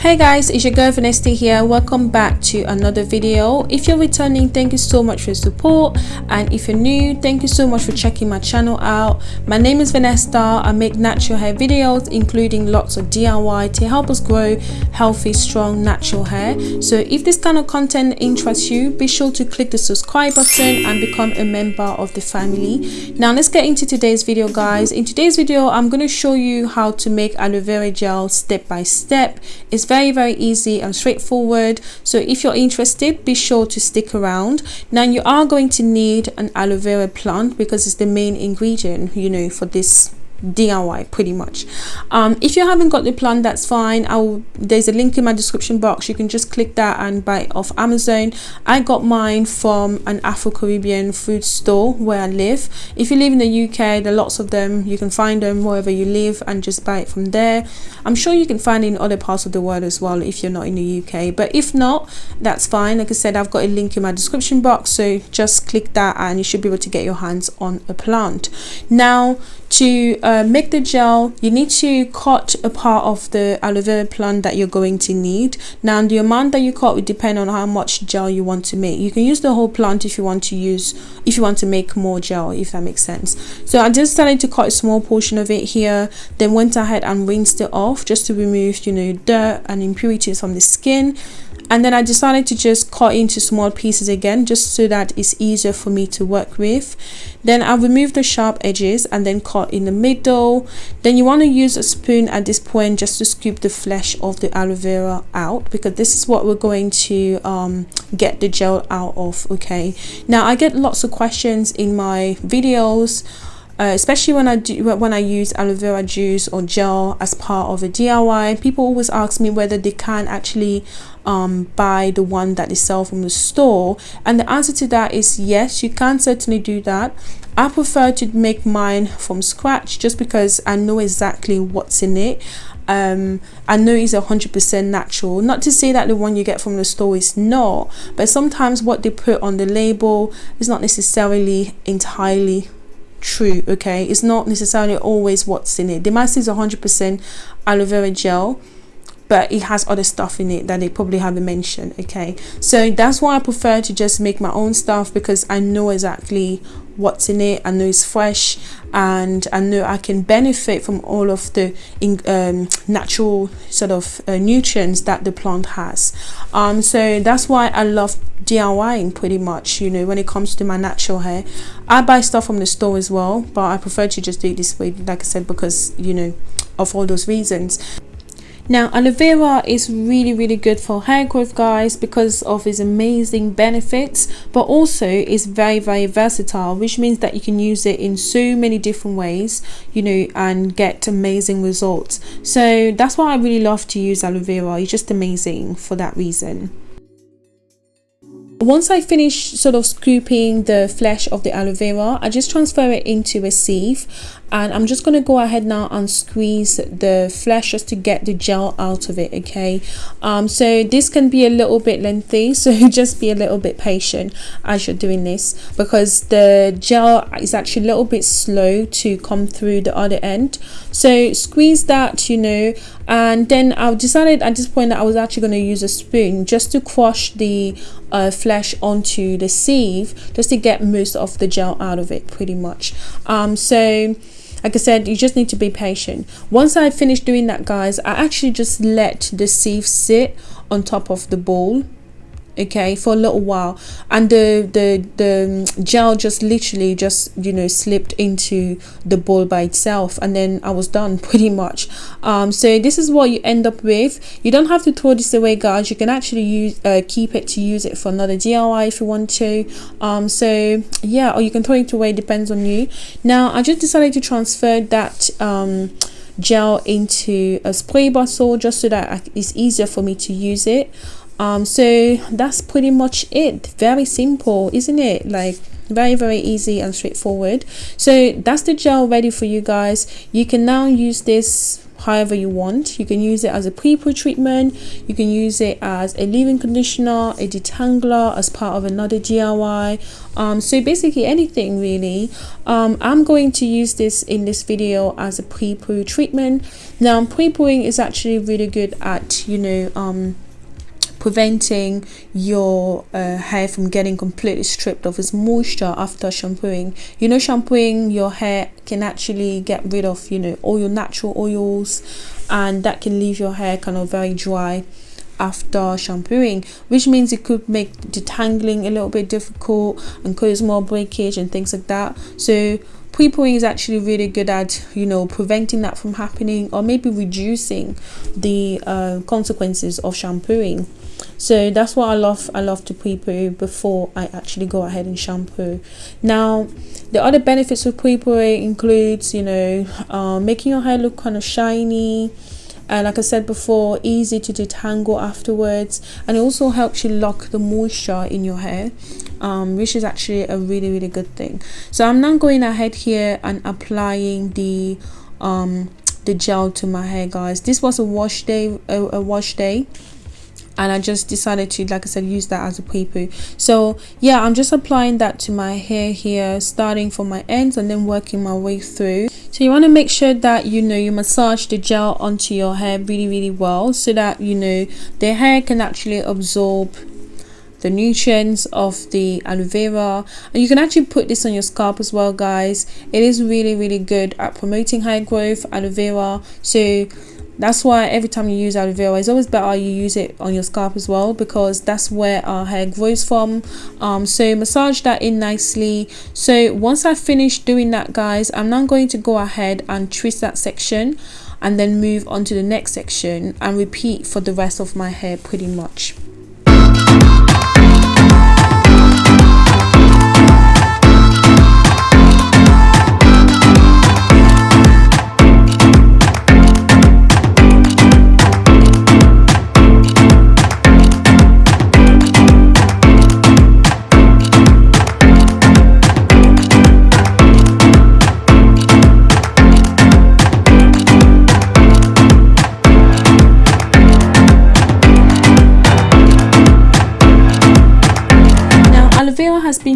hey guys it's your girl Vanessa here. Welcome back to another video. If you're returning thank you so much for your support. And if you're new thank you so much for checking my channel out. My name is Vanessa I make natural hair videos including lots of DIY to help us grow healthy strong natural hair. So if this kind of content interests you be sure to click the subscribe button and become a member of the family. Now let's get into today's video guys. In today's video I'm going to show you how to make aloe vera gel step by step. It's very very easy and straightforward. So if you're interested be sure to stick around. Now you are going to need an aloe vera plant because it's the main ingredient you know for this DIY pretty much. Um, if you haven't got the plan that's fine. I'll there's a link in my description box. You can just click that and buy it off Amazon. I got mine from an Afro-Caribbean food store where I live. If you live in the UK there are lots of them. You can find them wherever you live and just buy it from there. I'm sure you can find it in other parts of the world as well if you're not in the UK but if not that's fine. Like I said I've got a link in my description box so just click that and you should be able to get your hands on a plant. Now to Uh, make the gel. You need to cut a part of the aloe vera plant that you're going to need. Now the amount that you cut will depend on how much gel you want to make. You can use the whole plant if you want to use if you want to make more gel if that makes sense. So i just started to cut a small portion of it here then went ahead and rinsed it off just to remove you know dirt and impurities from the skin and then I decided to just cut into small pieces again just so that it's easier for me to work with. Then I remove the sharp edges and then cut in the middle. Then you want to use a spoon at this point just to scoop the flesh of the aloe vera out because this is what we're going to um, get the gel out of okay? Now I get lots of questions in my videos uh, especially when I do when I use aloe vera juice or gel as part of a DIY people always ask me whether they can actually um, buy the one that they sell from the store. And the answer to that is yes you can certainly do that. I prefer to make mine from scratch just because I know exactly what's in it. Um, I know it's a hundred percent natural. Not to say that the one you get from the store is not but sometimes what they put on the label is not necessarily entirely true okay? It's not necessarily always what's in it. The mask is 100% aloe vera gel but it has other stuff in it that they probably haven't mentioned okay? So that's why i prefer to just make my own stuff because i know exactly what's in it i know it's fresh and i know i can benefit from all of the um, natural sort of uh, nutrients that the plant has. Um so that's why i love DIYing pretty much you know when it comes to my natural hair. I buy stuff from the store as well but I prefer to just do it this way like I said because you know of all those reasons now aloe vera is really really good for hair growth guys because of its amazing benefits but also is very very versatile which means that you can use it in so many different ways you know and get amazing results. So that's why I really love to use aloe vera. It's just amazing for that reason once I finish sort of scooping the flesh of the aloe vera, I just transfer it into a sieve and I'm just going to go ahead now and squeeze the flesh just to get the gel out of it okay? Um so this can be a little bit lengthy so just be a little bit patient as you're doing this because the gel is actually a little bit slow to come through the other end so squeeze that you know and then I've decided at this point that I was actually going to use a spoon just to crush the uh, flesh onto the sieve just to get most of the gel out of it pretty much. Um so like I said you just need to be patient. Once I finished doing that guys I actually just let the sieve sit on top of the bowl okay for a little while. And the the the gel just literally just you know slipped into the bowl by itself and then I was done pretty much. Um so this is what you end up with. You don't have to throw this away guys. You can actually use uh, keep it to use it for another DIY if you want to. Um so yeah or you can throw it away depends on you. Now I just decided to transfer that um gel into a spray bottle just so that it's easier for me to use it um so that's pretty much it. Very simple isn't it? Like very very easy and straightforward. So that's the gel ready for you guys. You can now use this however you want. You can use it as a pre-poo treatment. You can use it as a leave-in conditioner a detangler as part of another DIY um, so basically anything really. Um, I'm going to use this in this video as a pre-poo treatment. Now pre-pooing is actually really good at you know um, preventing your uh, hair from getting completely stripped of its moisture after shampooing. You know shampooing your hair can actually get rid of you know all your natural oils and that can leave your hair kind of very dry after shampooing which means it could make detangling a little bit difficult and cause more breakage and things like that. So pre-pooing is actually really good at you know preventing that from happening or maybe reducing the uh, consequences of shampooing so that's what I love I love to pre-poo before I actually go ahead and shampoo. Now the other benefits of pre-pooing includes you know uh, making your hair look kind of shiny and like I said before easy to detangle afterwards and it also helps you lock the moisture in your hair um, which is actually a really really good thing. So I'm now going ahead here and applying the um, the gel to my hair guys. This was a wash day a, a wash day and I just decided to like I said use that as a pre-poo so yeah I'm just applying that to my hair here starting from my ends and then working my way through. So you want to make sure that you know you massage the gel onto your hair really really well so that you know the hair can actually absorb the nutrients of the aloe vera. And you can actually put this on your scalp as well guys. It is really really good at promoting hair growth aloe vera. So that's why every time you use aloe it's always better you use it on your scalp as well because that's where our hair grows from. Um, so massage that in nicely. So once i finish doing that guys i'm now going to go ahead and twist that section and then move on to the next section and repeat for the rest of my hair pretty much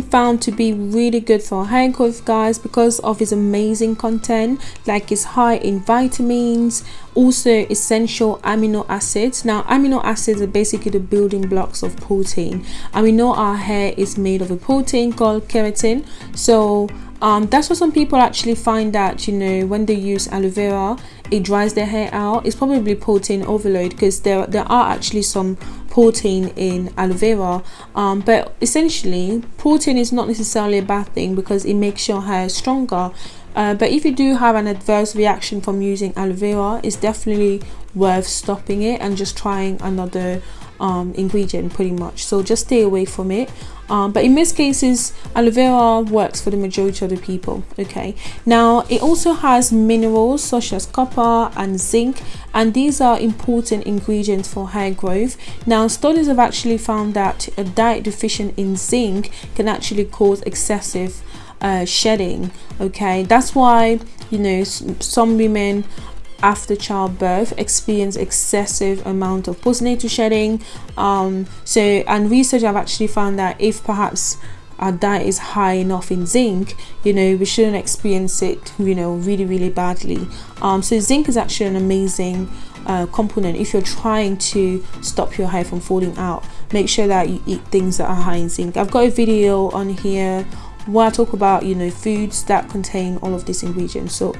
found to be really good for hair growth guys because of its amazing content like it's high in vitamins also essential amino acids. Now amino acids are basically the building blocks of protein. And we know our hair is made of a protein called keratin. So um, that's what some people actually find that you know when they use aloe vera it dries their hair out. It's probably protein overload because there there are actually some protein in aloe vera um, but essentially protein is not necessarily a bad thing because it makes your hair stronger. Uh, but if you do have an adverse reaction from using aloe vera it's definitely worth stopping it and just trying another um, ingredient pretty much. So just stay away from it. Um, but in most cases aloe vera works for the majority of the people okay? Now it also has minerals such as copper and zinc and these are important ingredients for hair growth. Now studies have actually found that a diet deficient in zinc can actually cause excessive uh, shedding okay? That's why you know some women after childbirth experience excessive amount of postnatal shedding um, so and research have actually found that if perhaps our diet is high enough in zinc you know we shouldn't experience it you know really really badly. Um, so zinc is actually an amazing uh, component. If you're trying to stop your hair from falling out make sure that you eat things that are high in zinc. I've got a video on here where i talk about you know foods that contain all of these ingredients. So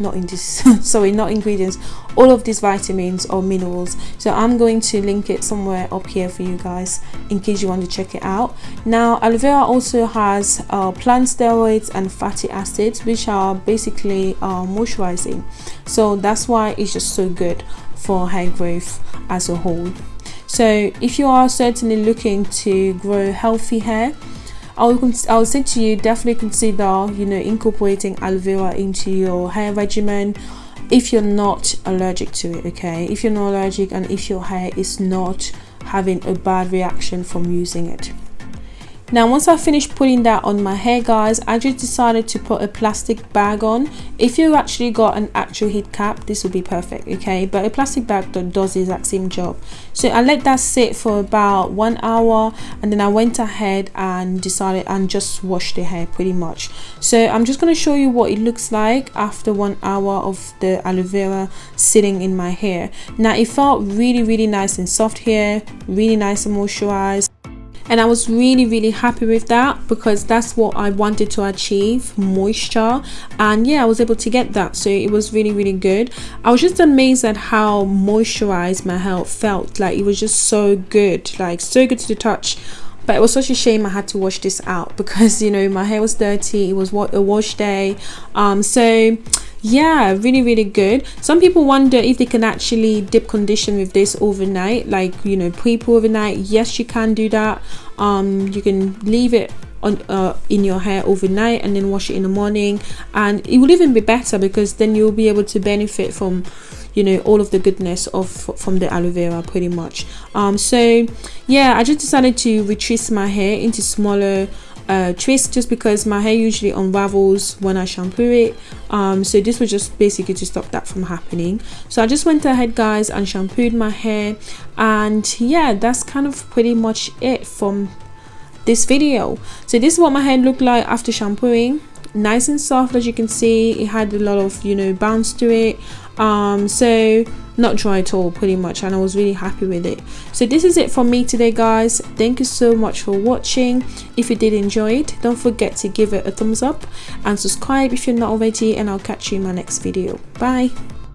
not in this sorry not ingredients all of these vitamins or minerals. So i'm going to link it somewhere up here for you guys in case you want to check it out. Now aloe vera also has uh, plant steroids and fatty acids which are basically uh, moisturizing. So that's why it's just so good for hair growth as a whole. So if you are certainly looking to grow healthy hair I would, I would say to you definitely consider you know incorporating aloe vera into your hair regimen if you're not allergic to it okay? If you're not allergic and if your hair is not having a bad reaction from using it now once I finished putting that on my hair guys I just decided to put a plastic bag on. If you actually got an actual heat cap this would be perfect okay? But a plastic bag does the exact same job. So I let that sit for about one hour and then I went ahead and decided and just washed the hair pretty much. So I'm just going to show you what it looks like after one hour of the aloe vera sitting in my hair. Now it felt really really nice and soft here really nice and moisturized and I was really really happy with that because that's what I wanted to achieve moisture. And yeah I was able to get that. So it was really really good. I was just amazed at how moisturized my hair felt. Like it was just so good like so good to the touch. But it was such a shame I had to wash this out because you know my hair was dirty. It was what a wash day. Um so yeah really really good. Some people wonder if they can actually dip condition with this overnight like you know pre-poo overnight. Yes you can do that. Um you can leave it on uh, in your hair overnight and then wash it in the morning. And it will even be better because then you'll be able to benefit from you know all of the goodness of from the aloe vera pretty much. Um so yeah i just decided to retwist my hair into smaller uh, twist just because my hair usually unravels when I shampoo it. Um, so this was just basically to stop that from happening. So I just went ahead guys and shampooed my hair. And yeah that's kind of pretty much it from this video. So this is what my hair looked like after shampooing. Nice and soft as you can see. It had a lot of you know bounce to it um so not dry at all pretty much and i was really happy with it. So this is it from me today guys. Thank you so much for watching. If you did enjoy it don't forget to give it a thumbs up and subscribe if you're not already and i'll catch you in my next video. Bye